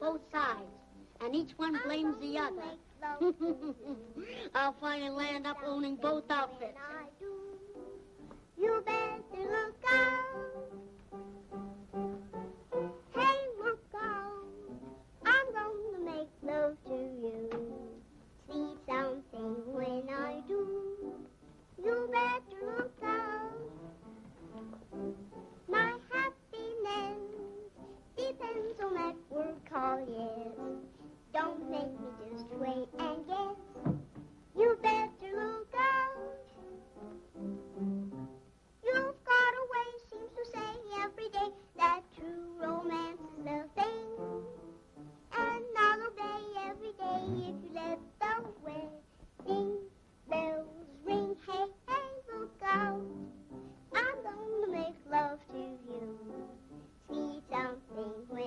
both sides, and each one blames the other. I'll finally land up owning both outfits.